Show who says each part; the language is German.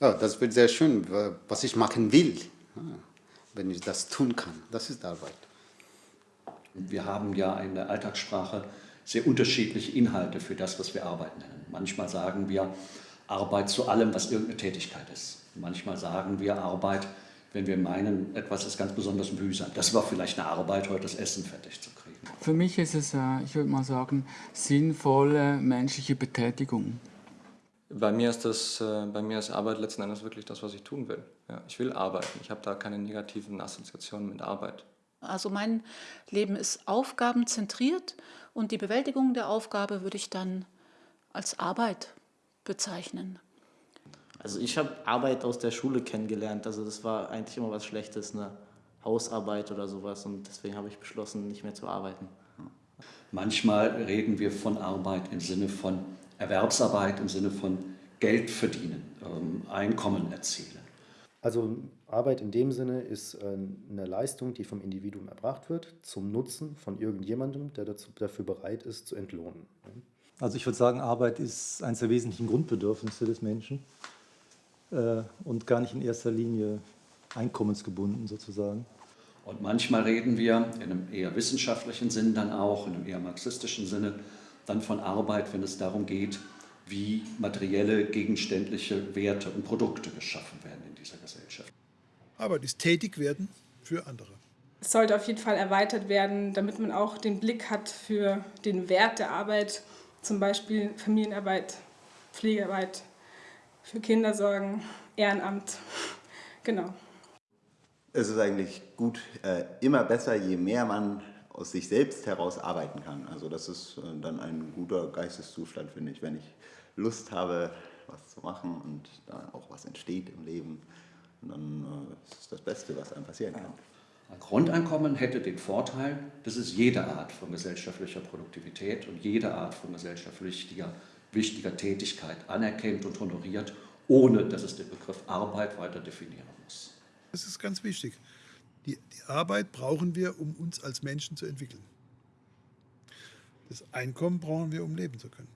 Speaker 1: Ja, das wird sehr schön, was ich machen will, wenn ich das tun kann. Das ist Arbeit.
Speaker 2: Wir haben ja in der Alltagssprache sehr unterschiedliche Inhalte für das, was wir Arbeit nennen. Manchmal sagen wir Arbeit zu allem, was irgendeine Tätigkeit ist. Manchmal sagen wir Arbeit, wenn wir meinen, etwas ist ganz besonders mühsam. Das war vielleicht eine Arbeit, heute das Essen fertig zu kriegen.
Speaker 3: Für mich ist es, äh, ich würde mal sagen, sinnvolle menschliche Betätigung.
Speaker 4: Bei mir ist das, äh, bei mir ist Arbeit letzten Endes wirklich das, was ich tun will. Ja, ich will arbeiten. Ich habe da keine negativen Assoziationen mit Arbeit.
Speaker 5: Also mein Leben ist aufgabenzentriert und die Bewältigung der Aufgabe würde ich dann als Arbeit bezeichnen.
Speaker 6: Also ich habe Arbeit aus der Schule kennengelernt, also das war eigentlich immer was Schlechtes, eine Hausarbeit oder sowas und deswegen habe ich beschlossen, nicht mehr zu arbeiten.
Speaker 2: Manchmal reden wir von Arbeit im Sinne von Erwerbsarbeit im Sinne von Geld verdienen, ähm, Einkommen erzielen.
Speaker 7: Also Arbeit in dem Sinne ist äh, eine Leistung, die vom Individuum erbracht wird, zum Nutzen von irgendjemandem, der dazu, dafür bereit ist, zu entlohnen.
Speaker 8: Also ich würde sagen, Arbeit ist eines der wesentlichen Grundbedürfnisse des Menschen äh, und gar nicht in erster Linie einkommensgebunden sozusagen.
Speaker 2: Und manchmal reden wir in einem eher wissenschaftlichen Sinn dann auch, in einem eher marxistischen Sinne, dann von Arbeit, wenn es darum geht, wie materielle, gegenständliche Werte und Produkte geschaffen werden in dieser Gesellschaft.
Speaker 9: Arbeit ist tätig werden für andere.
Speaker 10: Es sollte auf jeden Fall erweitert werden, damit man auch den Blick hat für den Wert der Arbeit, zum Beispiel Familienarbeit, Pflegearbeit, für Kindersorgen, Ehrenamt. Genau.
Speaker 11: Es ist eigentlich gut, äh, immer besser, je mehr man aus sich selbst heraus arbeiten kann. Also das ist äh, dann ein guter Geisteszustand, finde ich, wenn ich Lust habe, was zu machen und da auch was entsteht im Leben. Und dann äh, ist es das Beste, was einem passieren kann.
Speaker 2: Ein Grundeinkommen hätte den Vorteil, dass es jede Art von gesellschaftlicher Produktivität und jede Art von gesellschaftlicher wichtiger Tätigkeit anerkennt und honoriert, ohne dass es den Begriff Arbeit weiter definieren muss.
Speaker 9: Das ist ganz wichtig. Die, die Arbeit brauchen wir, um uns als Menschen zu entwickeln. Das Einkommen brauchen wir, um leben zu können.